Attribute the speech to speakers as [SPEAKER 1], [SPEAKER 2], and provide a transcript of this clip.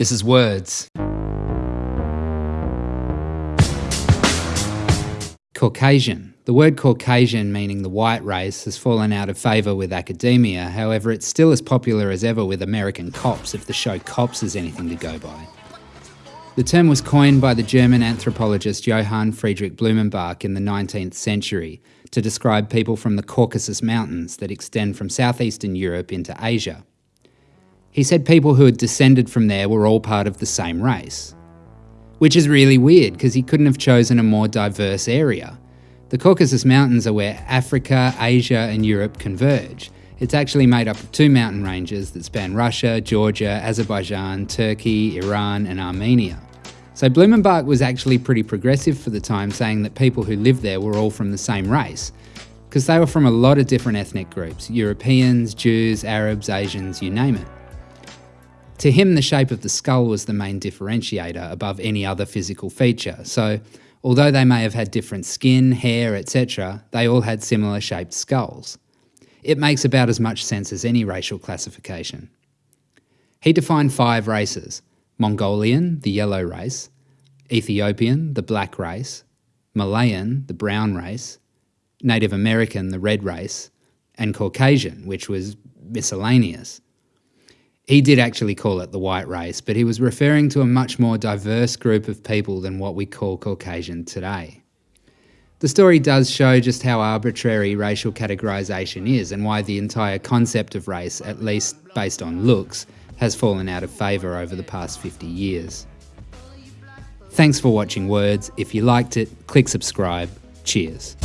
[SPEAKER 1] This is Words. Caucasian. The word Caucasian, meaning the white race, has fallen out of favour with academia, however, it's still as popular as ever with American cops if the show Cops is anything to go by. The term was coined by the German anthropologist Johann Friedrich Blumenbach in the 19th century to describe people from the Caucasus Mountains that extend from southeastern Europe into Asia. He said people who had descended from there were all part of the same race. Which is really weird because he couldn't have chosen a more diverse area. The Caucasus Mountains are where Africa, Asia, and Europe converge. It's actually made up of two mountain ranges that span Russia, Georgia, Azerbaijan, Turkey, Iran, and Armenia. So Blumenbach was actually pretty progressive for the time, saying that people who lived there were all from the same race, because they were from a lot of different ethnic groups Europeans, Jews, Arabs, Asians, you name it. To him, the shape of the skull was the main differentiator above any other physical feature, so although they may have had different skin, hair, etc., they all had similar shaped skulls. It makes about as much sense as any racial classification. He defined five races Mongolian, the yellow race, Ethiopian, the black race, Malayan, the brown race, Native American, the red race, and Caucasian, which was miscellaneous. He did actually call it the white race, but he was referring to a much more diverse group of people than what we call Caucasian today. The story does show just how arbitrary racial categorisation is and why the entire concept of race, at least based on looks, has fallen out of favour over the past 50 years. Thanks for watching Words. If you liked it, click subscribe. Cheers.